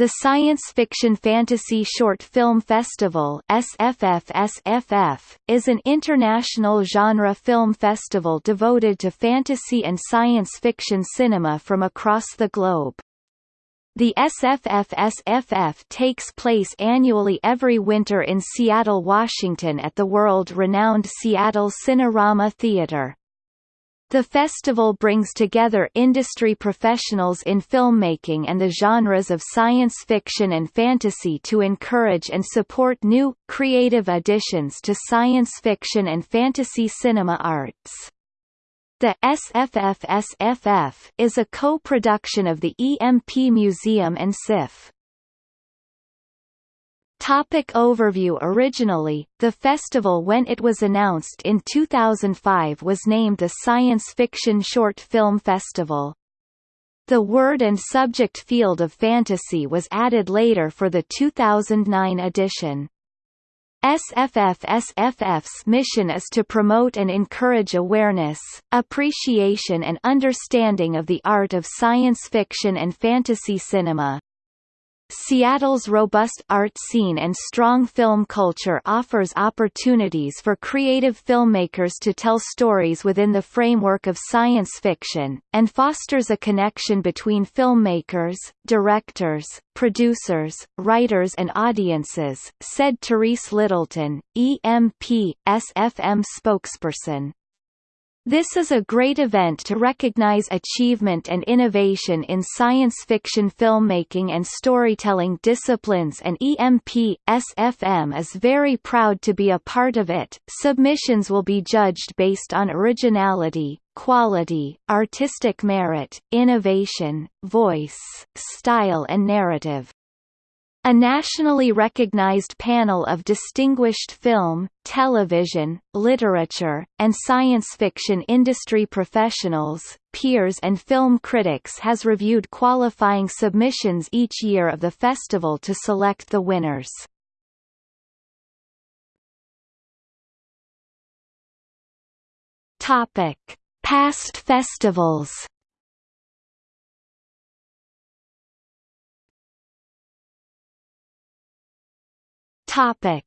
The Science Fiction Fantasy Short Film Festival SFF is an international genre film festival devoted to fantasy and science fiction cinema from across the globe. The SFFSFF takes place annually every winter in Seattle, Washington at the world-renowned Seattle Cinerama Theater. The festival brings together industry professionals in filmmaking and the genres of science fiction and fantasy to encourage and support new, creative additions to science fiction and fantasy cinema arts. The SFF-SFF is a co-production of the EMP Museum and SIFF. Topic overview Originally, the festival when it was announced in 2005 was named the Science Fiction Short Film Festival. The word and subject field of fantasy was added later for the 2009 edition. SFF-SFF's mission is to promote and encourage awareness, appreciation and understanding of the art of science fiction and fantasy cinema. Seattle's robust art scene and strong film culture offers opportunities for creative filmmakers to tell stories within the framework of science fiction, and fosters a connection between filmmakers, directors, producers, writers and audiences, said Therese Littleton, EMP, SFM spokesperson. This is a great event to recognize achievement and innovation in science fiction filmmaking and storytelling disciplines and EMP, SFM is very proud to be a part of it. Submissions will be judged based on originality, quality, artistic merit, innovation, voice, style and narrative. A nationally recognized panel of distinguished film, television, literature, and science fiction industry professionals, peers and film critics has reviewed qualifying submissions each year of the festival to select the winners. Past festivals Topic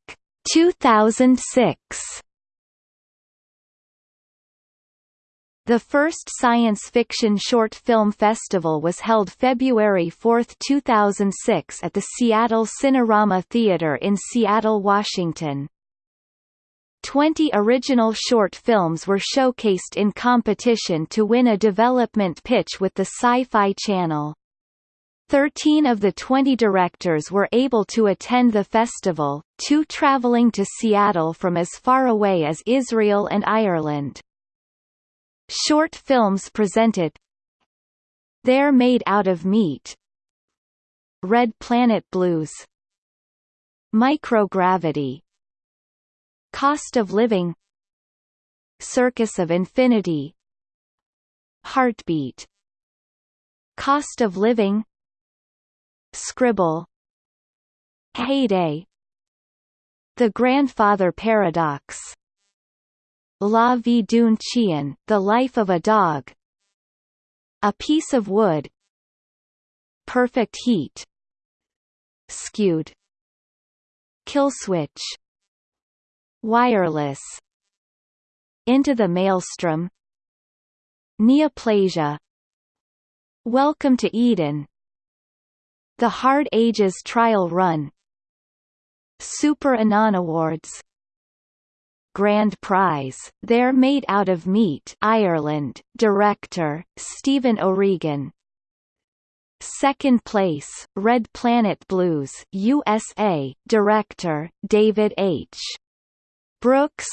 2006 The first science fiction short film festival was held February 4, 2006 at the Seattle Cinerama Theater in Seattle, Washington. Twenty original short films were showcased in competition to win a development pitch with the Sci-Fi Channel. Thirteen of the 20 directors were able to attend the festival, two traveling to Seattle from as far away as Israel and Ireland. Short films presented They're Made Out of Meat Red Planet Blues Microgravity Cost of Living Circus of Infinity Heartbeat Cost of Living Scribble Heyday The Grandfather Paradox La vie d'un chien, The Life of a Dog A Piece of Wood Perfect Heat Skewed Killswitch Wireless Into the Maelstrom Neoplasia Welcome to Eden the Hard Ages Trial Run. Super Anon Awards. Grand Prize, They're Made Out of Meat Ireland, Director, Stephen O'Regan. Second place, Red Planet Blues USA, Director, David H. Brooks.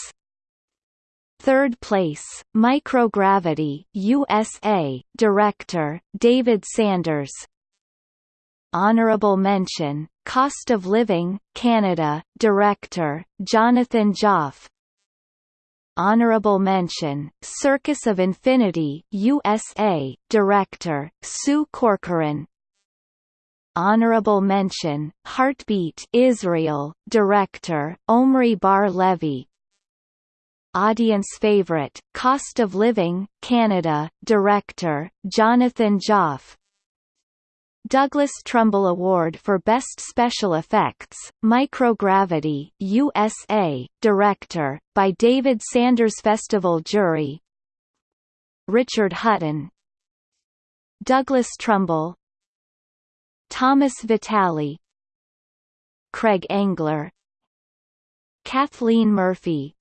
Third place, Microgravity USA, Director, David Sanders Honorable Mention, Cost of Living, Canada, Director, Jonathan Joffe Honorable Mention, Circus of Infinity USA, Director, Sue Corcoran. Honorable Mention, Heartbeat Israel, Director, Omri Bar-Levy Audience Favorite, Cost of Living, Canada, Director, Jonathan Joffe Douglas Trumbull Award for Best Special Effects, Microgravity, USA, Director, by David Sanders Festival Jury. Richard Hutton. Douglas Trumbull. Thomas Vitale. Craig Engler. Kathleen Murphy.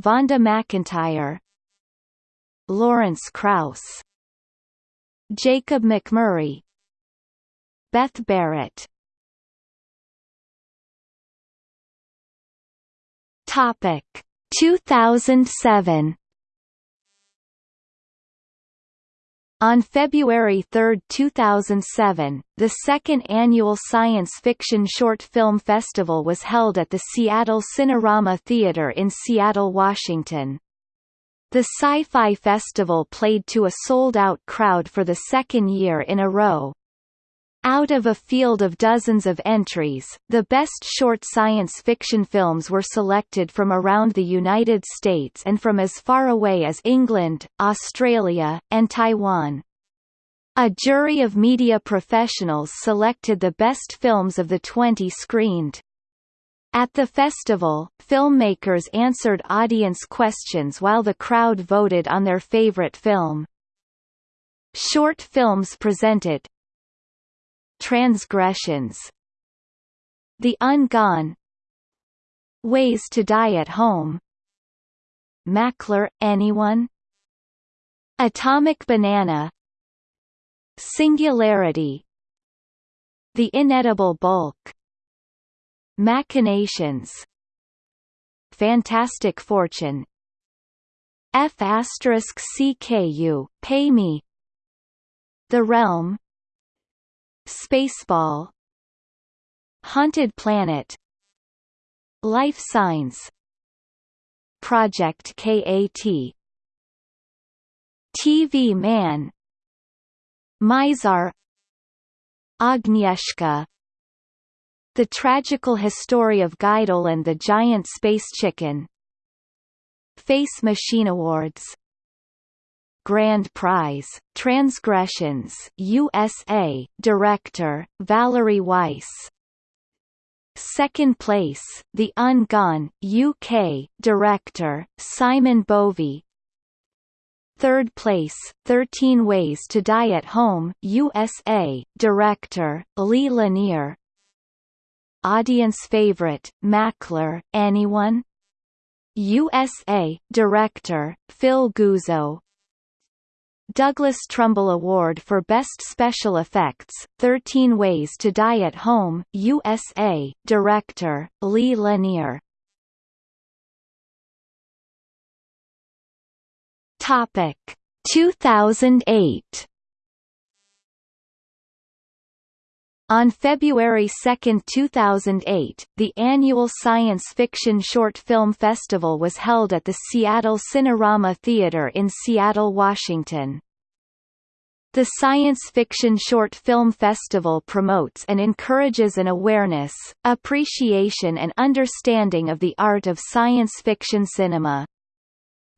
Vonda McIntyre. Lawrence Krauss. Jacob McMurray Beth Barrett Topic 2007 On February 3, 2007, the second annual Science Fiction Short Film Festival was held at the Seattle Cinerama Theater in Seattle, Washington. The Sci-Fi Festival played to a sold-out crowd for the second year in a row. Out of a field of dozens of entries, the best short science fiction films were selected from around the United States and from as far away as England, Australia, and Taiwan. A jury of media professionals selected the best films of the 20 screened. At the festival, filmmakers answered audience questions while the crowd voted on their favorite film. Short films presented Transgressions. The Ungone Ways to Die at Home. Mackler, anyone? Atomic Banana. Singularity. The Inedible Bulk. Machinations. Fantastic Fortune. F asterisk CKU, Pay Me. The Realm Spaceball. Haunted Planet. Life Signs. Project KAT TV Man. Mizar. Agnieszka. The Tragical History of Guido and the Giant Space Chicken. Face Machine Awards Grand Prize, Transgressions USA, Director, Valerie Weiss. Second place, The Ungone, UK, Director, Simon Bovey. Third place, 13 Ways to Die at Home USA, Director, Lee Lanier. Audience Favorite, Mackler, Anyone? USA, Director, Phil Guzzo Douglas Trumbull Award for Best Special Effects, 13 Ways to Die at Home, USA, Director, Lee Lanier. Topic. 2008 On February 2, 2008, the annual Science Fiction Short Film Festival was held at the Seattle Cinerama Theater in Seattle, Washington. The Science Fiction Short Film Festival promotes and encourages an awareness, appreciation and understanding of the art of science fiction cinema.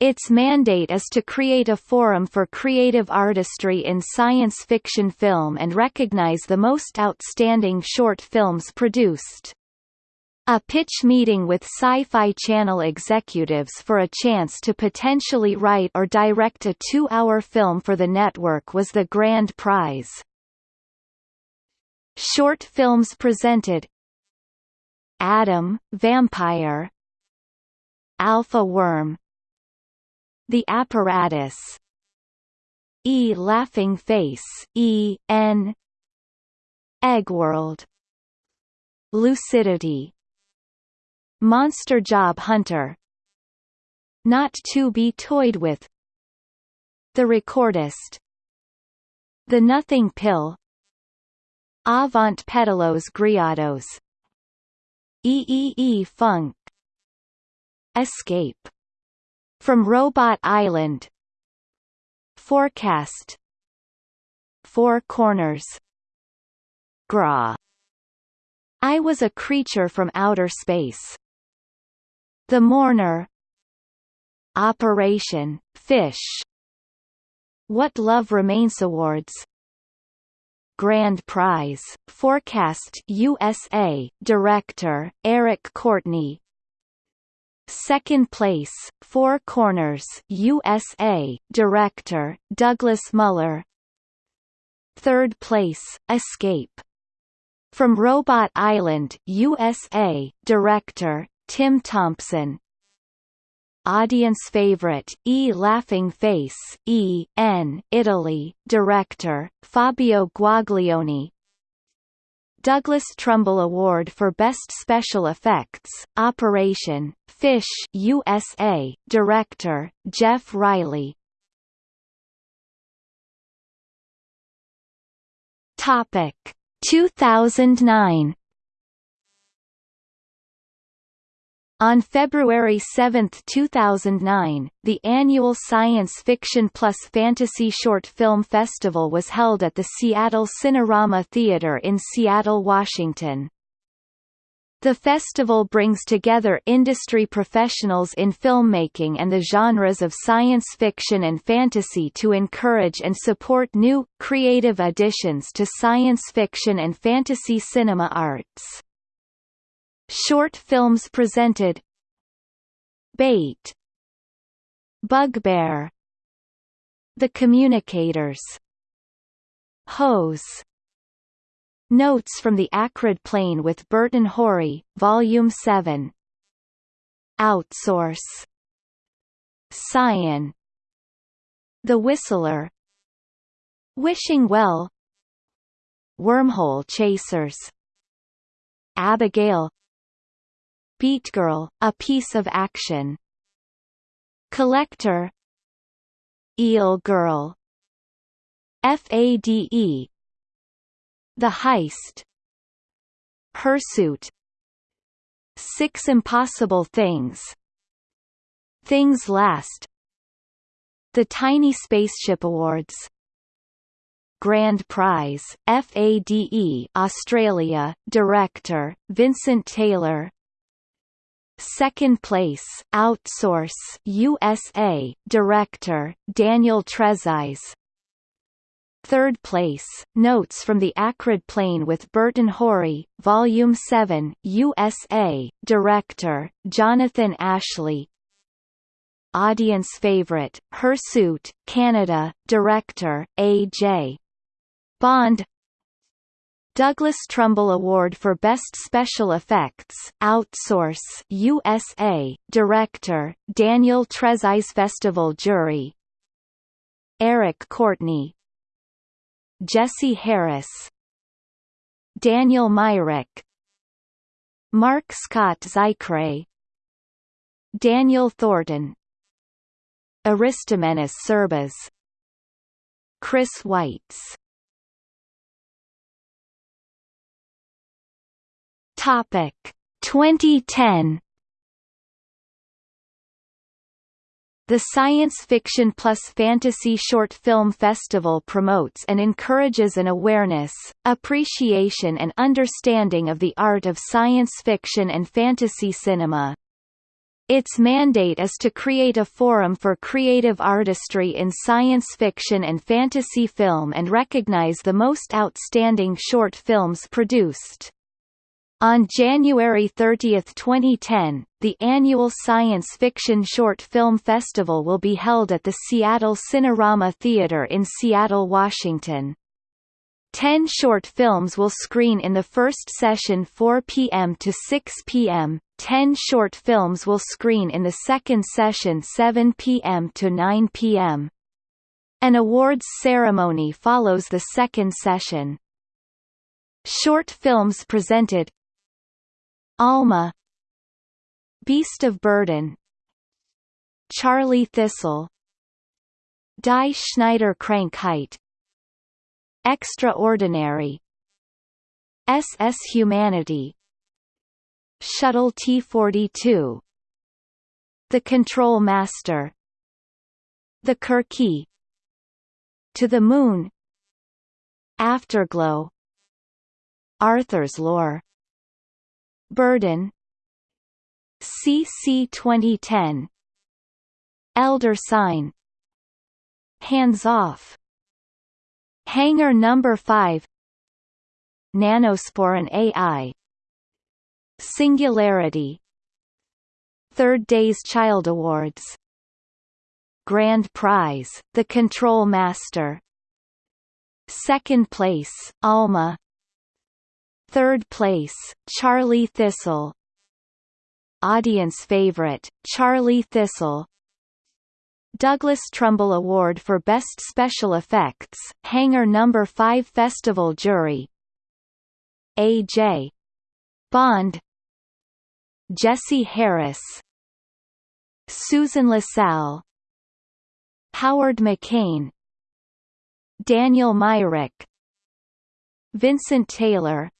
Its mandate is to create a forum for creative artistry in science fiction film and recognize the most outstanding short films produced. A pitch meeting with Sci-Fi Channel executives for a chance to potentially write or direct a two-hour film for the network was the grand prize. Short films presented Adam, Vampire Alpha Worm the apparatus. E laughing face. E N. Eggworld Lucidity. Monster Job Hunter. Not to be toyed with. The Recordist. The Nothing Pill. Avant Pedalos Griados. EEE -E -E Funk. Escape from Robot Island. Forecast. Four Corners. Gra. I was a creature from outer space. The Mourner. Operation Fish. What Love Remains Awards. Grand Prize, Forecast USA, Director, Eric Courtney Second place, Four Corners USA, Director, Douglas Muller Third place, Escape. From Robot Island USA, Director, Tim Thompson Audience favorite, E. Laughing Face, E. N. Italy, Director, Fabio Guaglione Douglas Trumbull Award for Best Special Effects, Operation, Fish USA, Director, Jeff Riley. Topic. 2009 On February 7, 2009, the annual Science Fiction plus Fantasy Short Film Festival was held at the Seattle Cinerama Theater in Seattle, Washington. The festival brings together industry professionals in filmmaking and the genres of science fiction and fantasy to encourage and support new, creative additions to science fiction and fantasy cinema arts. Short films presented. Bait. Bugbear. The Communicators. Hose. Notes from the Acrid Plain with Burton Horry, Volume 7 Outsource. Cyan. The Whistler. Wishing Well. Wormhole Chasers. Abigail Beat Girl, a piece of action. Collector Eel Girl. FADE The Heist. Pursuit. Six Impossible Things. Things Last. The Tiny Spaceship Awards. Grand Prize, FADE Australia, Director, Vincent Taylor Second place, Outsource USA, Director, Daniel Trezise. Third place, Notes from the Acrid Plain with Burton Horry, Volume 7, USA, Director, Jonathan Ashley. Audience favorite, Pursuit, Canada, Director, A.J. Bond Douglas Trumbull Award for Best Special Effects, Outsource USA, Director, Daniel Trezise Festival Jury. Eric Courtney. Jesse Harris. Daniel Myrick. Mark Scott Zicree Daniel Thornton. Aristomenis Tsirbas. Chris Weitz Topic 2010 The Science Fiction plus Fantasy Short Film Festival promotes and encourages an awareness, appreciation and understanding of the art of science fiction and fantasy cinema. Its mandate is to create a forum for creative artistry in science fiction and fantasy film and recognize the most outstanding short films produced. On January 30, 2010, the annual Science Fiction Short Film Festival will be held at the Seattle Cinerama Theater in Seattle, Washington. Ten short films will screen in the first session 4 p.m. to 6 p.m., ten short films will screen in the second session 7 p.m. to 9 p.m. An awards ceremony follows the second session. Short films presented Alma Beast of Burden Charlie Thistle Die Schneider Krankheit Extraordinary SS Humanity Shuttle T-42 The Control Master The Kirky To the Moon Afterglow Arthur's Lore Burden. CC 2010 Elder Sign. Hands Off. Hangar Number 5 Nanospore and AI Singularity. Third Days Child Awards. Grand Prize, The Control Master. Second place, Alma Third place, Charlie Thistle. Audience favorite, Charlie Thistle. Douglas Trumbull Award for Best Special Effects, Hangar No. 5 Festival Jury. A.J. Bond. Jesse Harris. Susan LaSalle Howard McCain. Daniel Myrick. Vincent Taylor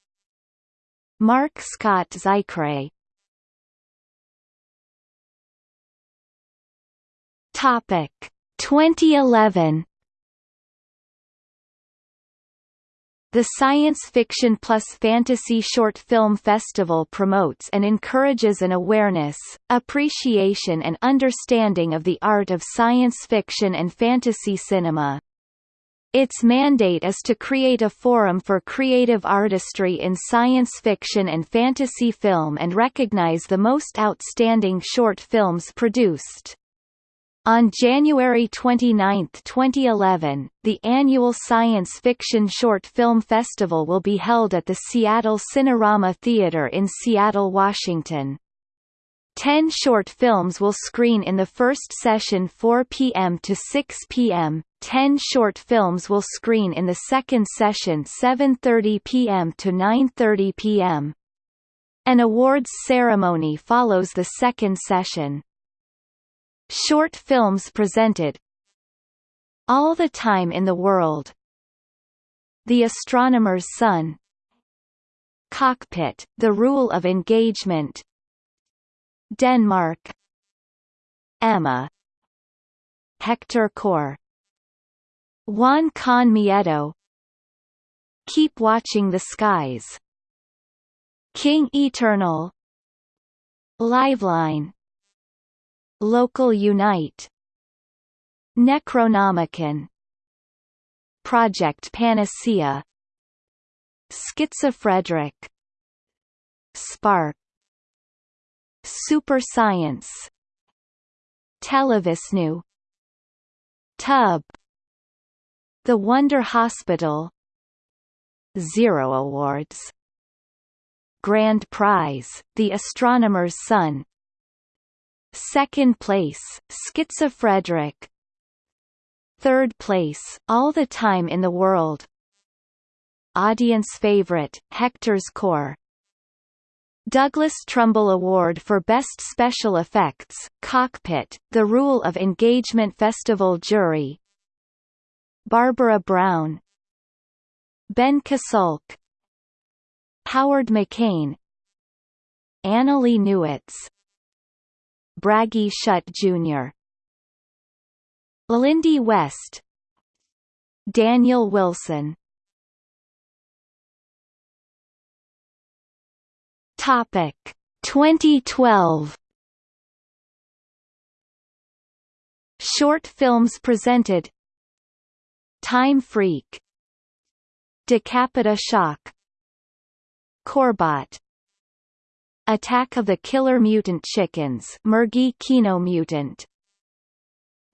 Mark Scott Zicree Topic. 2011 The Science Fiction plus Fantasy Short Film Festival promotes and encourages an awareness, appreciation and understanding of the art of science fiction and fantasy cinema. Its mandate is to create a forum for creative artistry in science fiction and fantasy film and recognize the most outstanding short films produced. On January 29, 2011, the annual Science Fiction Short Film Festival will be held at the Seattle Cinerama Theater in Seattle, Washington. Ten short films will screen in the first session 4 p.m. to 6 p.m., ten short films will screen in the second session 7.30 p.m. to 9.30 p.m. An awards ceremony follows the second session. Short films presented All the Time in the World The Astronomer's Son Cockpit, The Rule of Engagement Denmark. Emma. Hector Core Juan Con Miedo. Keep Watching the Skies. King Eternal. Liveline. Local Unite. Necronomicon. Project Panacea. Schizofrederic Spark Super Science. Televisnu. Tub. The Wonder Hospital. Zero Awards. Grand Prize, The Astronomer's Son. Second place, Schizofrederic Third place, All the Time in the World. Audience favorite, Hector's Core Douglas Trumbull Award for Best Special Effects, Cockpit, The Rule of Engagement Festival Jury. Barbara Brown. Ben Kasulk. Howard McCain. Annalee Newitz. Bragi Schut Jr. Lindy West. Daniel Wilson Topic. 2012 Short films presented. Time Freak. Decapita Shock. Corbot. Attack of the Killer Mutant Chickens Mergy Kino Mutant.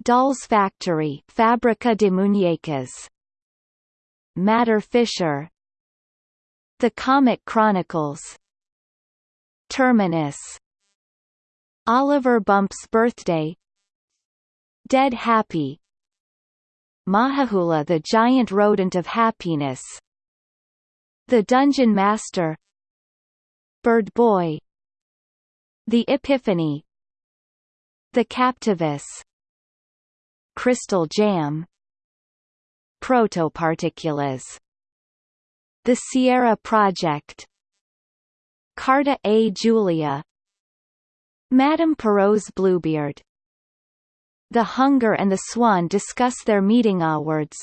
Dolls Factory Fabrica de Muñecas. Matter Fisher. The Comic Chronicles Terminus. Oliver Bump's Birthday. Dead Happy. Mahahula the Giant Rodent of Happiness. The Dungeon Master. Bird Boy. The Epiphany. The Captivus. Crystal Jam. Protoparticulas The Sierra Project Carta A. Julia Madame Perrault's Bluebeard The Hunger and the Swan discuss their meeting awards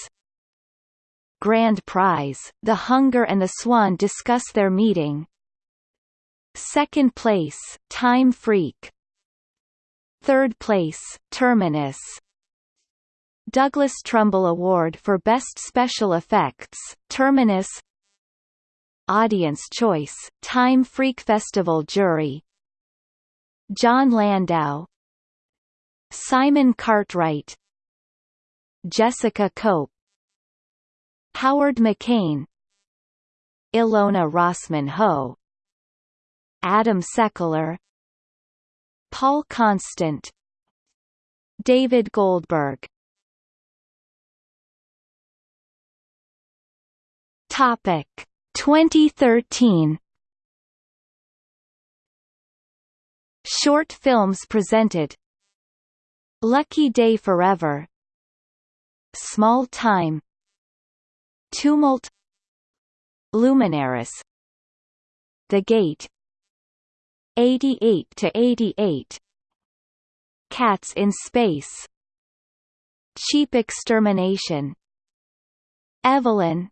Grand Prize, The Hunger and the Swan discuss their meeting Second place, Time Freak. Third place, Terminus. Douglas Trumbull Award for Best Special Effects, Terminus. Audience Choice, Time Freak Festival Jury. John Landau. Simon Cartwright. Jessica Cope. Howard McCain. Ilona Rossman Ho. Adam Sekuler Paul Constant. David Goldberg. Topic 2013 Short films presented. Lucky Day Forever. Small Time. Tumult. Luminaris. The Gate. 88 to 88 Cats in Space. Cheap Extermination. Evelyn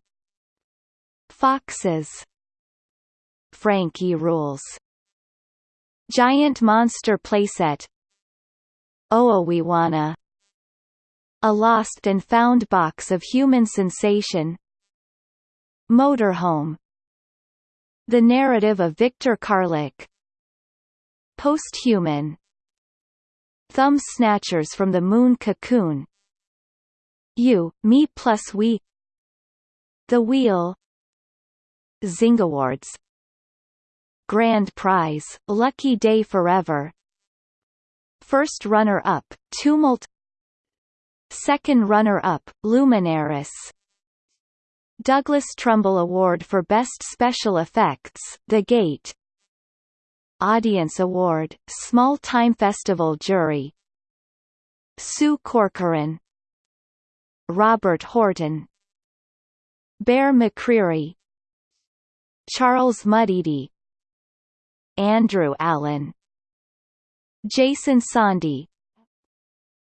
Foxes. Frankie Rules. Giant Monster Playset. Oawiwana A Lost and Found Box of Human Sensation. Motorhome. The Narrative of Victor Karlik. Posthuman. Thumb Snatchers from the Moon Cocoon. You, Me plus We. The Wheel Zing Awards. Grand Prize, Lucky Day Forever. First runner-up, Tumult. Second runner-up, Luminaris. Douglas Trumbull Award for Best Special Effects, The Gate. Audience Award, Small Time Festival Jury. Sue Corcoran. Robert Horton. Bear McCreary Charles Mudede Andrew Allen Jason Sonde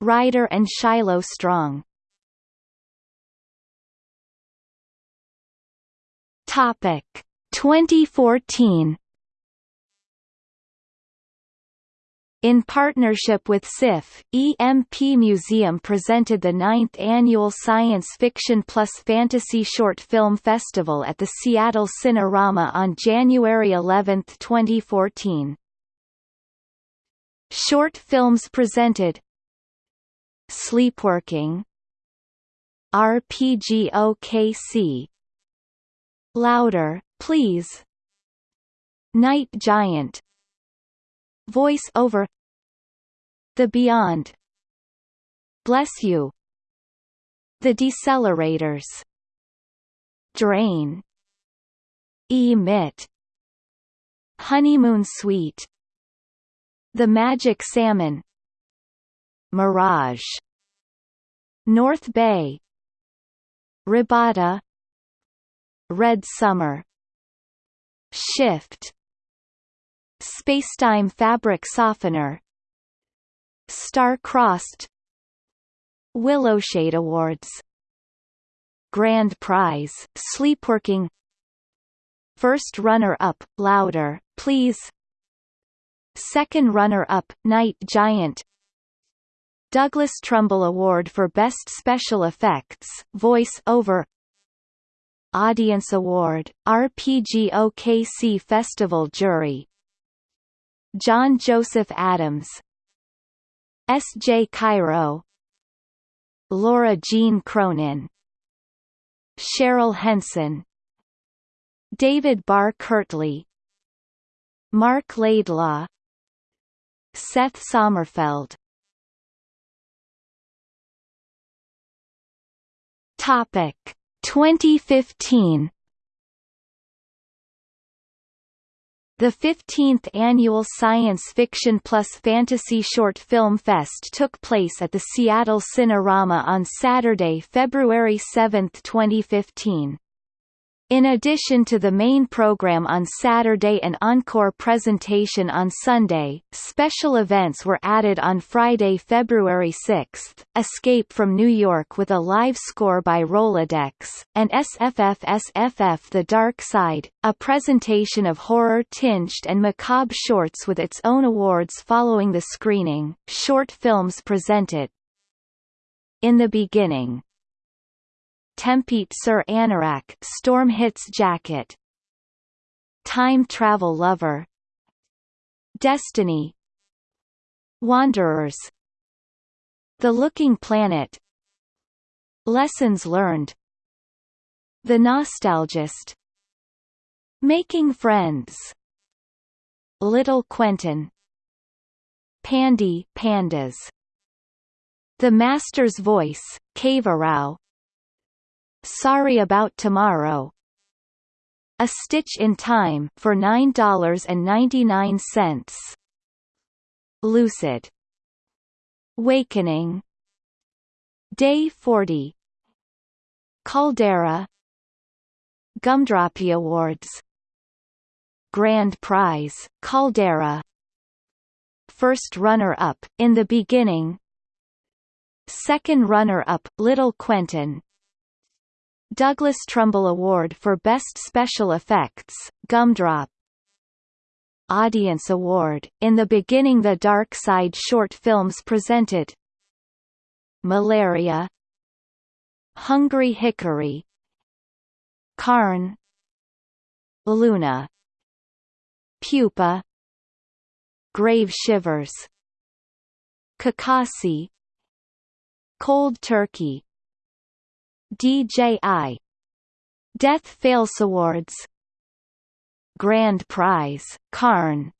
Ryder and Shiloh Strong. Topic 2014 In partnership with SIFF, EMP Museum presented the ninth annual Science Fiction plus Fantasy Short Film Festival at the Seattle Cinerama on January 11, 2014. Short films presented Sleepworking RPGOKC Louder, Please Night Giant Voice over. The Beyond. Bless You. The Decelerators. Drain. Emit. Honeymoon Suite. The Magic Salmon. Mirage. North Bay. Rabata Red Summer. Shift Spacetime fabric softener. Star-Crossed. Willowshade Awards. Grand Prize, Sleepworking. First runner-up, Louder, Please. Second runner-up, Night Giant. Douglas Trumbull Award for Best Special Effects, Voice Over. Audience Award, RPGOKC Festival Jury John Joseph Adams S. J. Cairo Laura Jean Cronin Cheryl Henson David Barr Kirtley Marc Laidlaw Seth Sommerfeld Topic 2015 The 15th annual Science Fiction plus Fantasy Short Film Fest took place at the Seattle Cinerama on Saturday, February 7, 2015. In addition to the main program on Saturday and encore presentation on Sunday, special events were added on Friday, February 6, Escape from New York with a live score by Rolodex, and SFF SFF The Dark Side, a presentation of horror-tinged and macabre shorts with its own awards following the screening. Short films presented In the Beginning Tempête sur Anorak Storm Hits Jacket. Time Travel Lover. Destiny. Wanderers. The Looking Planet. Lessons Learned. The Nostalgist. Making Friends. Little Quentin. Pandy Pandas. The Master's Voice, Kavarao Sorry About Tomorrow. A Stitch in Time for $9.99 Lucid. Wakening. Day 40 Caldera. Gumdroppy Awards. Grand Prize, Caldera. First runner-up, In the Beginning. Second runner-up, Little Quentin Douglas Trumbull Award for Best Special Effects, Gumdrop. Audience Award, In the Beginning The Dark Side short films presented. Malaria. Hungry Hickory. Carn Luna. Pupa. Grave Shivers. Kakasi. Cold Turkey DJI Death Fails Awards. Grand Prize, Carn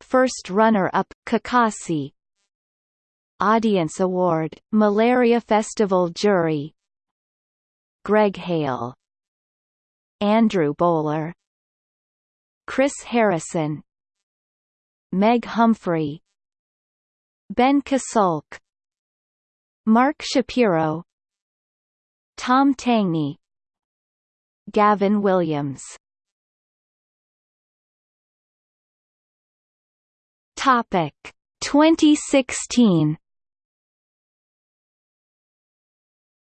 First runner-up, Kakasi Audience Award, Malaria Festival Jury. Greg Hale. Andrew Bowler. Chris Harrison. Meg Humphrey. Ben Kasulk. Mark Shapiro Tom Tangney Gavin Williams Topic 2016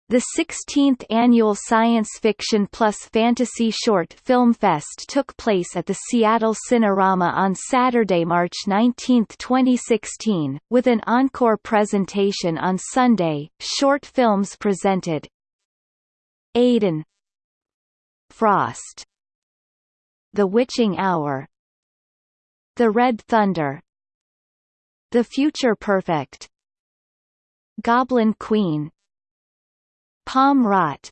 The 16th annual Science Fiction plus Fantasy Short Film Fest took place at the Seattle Cinerama on Saturday, March 19, 2016, with an encore presentation on Sunday. Short films presented Aiden. Frost. The Witching Hour. The Red Thunder. The Future Perfect. Goblin Queen. Palm rot.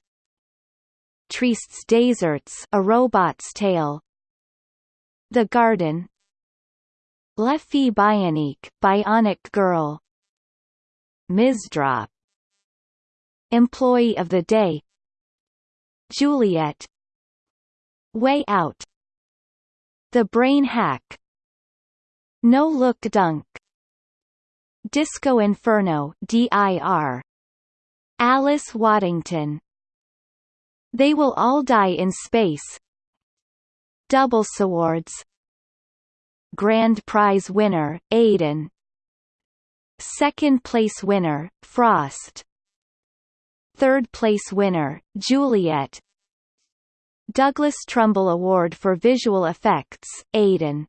Trieste's Deserts A Robot's Tale. The Garden. Fille Bionique Bionic Girl. Mizdrop. Employee of the Day Juliet. Way Out. The Brain Hack. No Look Dunk. Disco Inferno DIR Alice Waddington. They Will All Die in Space. Double Swords Grand Prize winner, Aiden. Second place winner, Frost Third place winner, Juliet. Douglas Trumbull Award for Visual Effects, Aiden